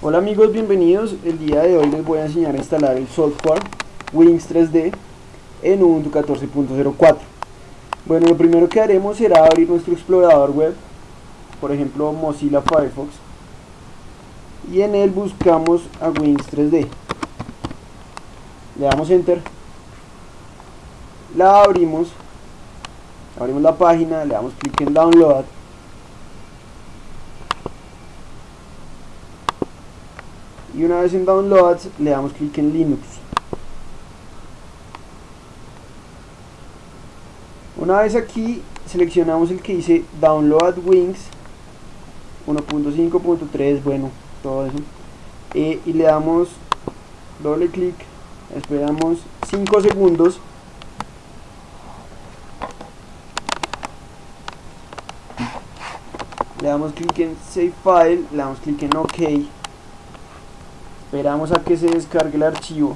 Hola amigos, bienvenidos. El día de hoy les voy a enseñar a instalar el software Wings 3D en Ubuntu 14.04. Bueno, lo primero que haremos será abrir nuestro explorador web, por ejemplo Mozilla Firefox, y en él buscamos a Wings 3D. Le damos Enter, la abrimos, abrimos la página, le damos clic en Download y una vez en Downloads le damos clic en Linux. Una vez aquí seleccionamos el que dice Download Wings 1.5.3, bueno, todo eso. Eh, y le damos doble clic, esperamos 5 segundos. Le damos clic en Save File, le damos clic en OK esperamos a que se descargue el archivo.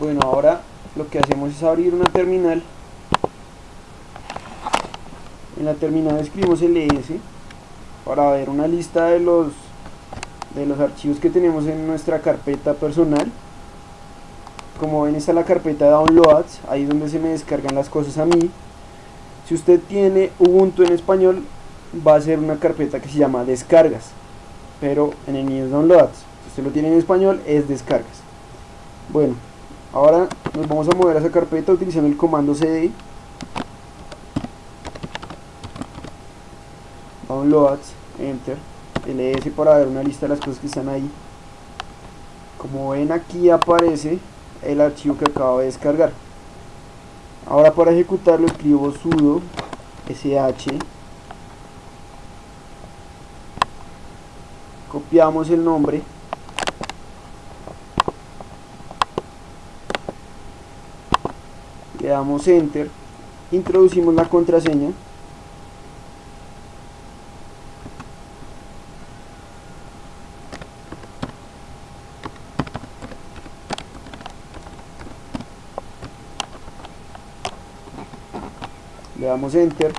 Bueno ahora lo que hacemos es abrir una terminal. En la terminal escribimos ls para ver una lista de los de los archivos que tenemos en nuestra carpeta personal. Como ven está la carpeta downloads ahí donde se me descargan las cosas a mí. Si usted tiene Ubuntu en español va a ser una carpeta que se llama descargas pero en el mío es downloads. Si usted lo tiene en español es descargas. Bueno Ahora nos vamos a mover a esa carpeta utilizando el comando cd downloads, enter, ls para ver una lista de las cosas que están ahí. Como ven aquí aparece el archivo que acabo de descargar. Ahora para ejecutarlo escribo sudo sh copiamos el nombre damos enter introducimos la contraseña. Le damos enter.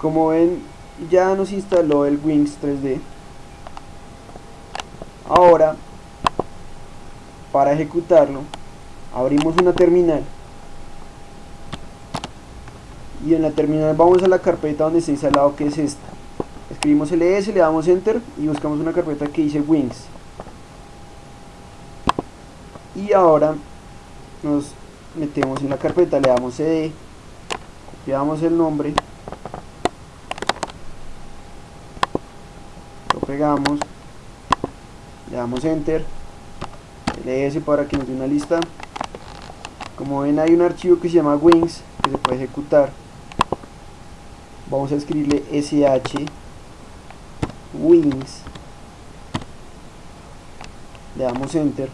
Como ven ya nos instaló el Wings 3D ahora para ejecutarlo abrimos una terminal. Y en la terminal vamos a la carpeta donde está instalado que es esta. Escribimos ls, le damos enter y buscamos una carpeta que dice wings. Y ahora nos metemos en la carpeta, le damos cd copiamos el nombre. Lo pegamos. Le damos enter. Ls para que nos dé una lista como ven hay un archivo que se llama wings que se puede ejecutar. Vamos a escribirle sh wings. Le damos enter.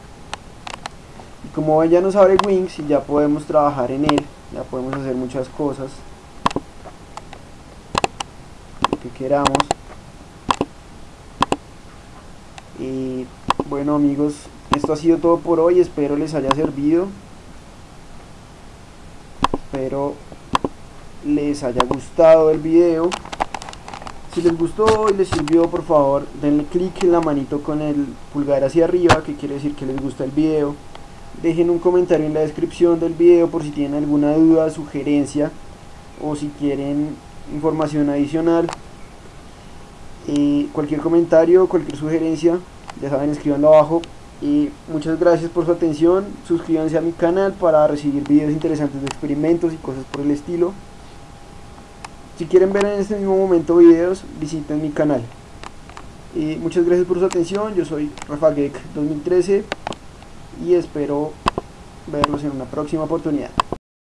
Y como ven ya nos abre wings y ya podemos trabajar en él. Ya podemos hacer muchas cosas. Lo que queramos. Y bueno amigos esto ha sido todo por hoy. Espero les haya servido espero les haya gustado el video. Si les gustó y les sirvió por favor denle clic en la manito con el pulgar hacia arriba que quiere decir que les gusta el video. Dejen un comentario en la descripción del video por si tienen alguna duda, sugerencia o si quieren información adicional. Y cualquier comentario, cualquier sugerencia ya saben escribanlo abajo y muchas gracias por su atención. Suscríbanse a mi canal para recibir videos interesantes de experimentos y cosas por el estilo. Si quieren ver en este mismo momento videos visiten mi canal. Y muchas gracias por su atención. Yo soy Rafa 2013 y espero verlos en una próxima oportunidad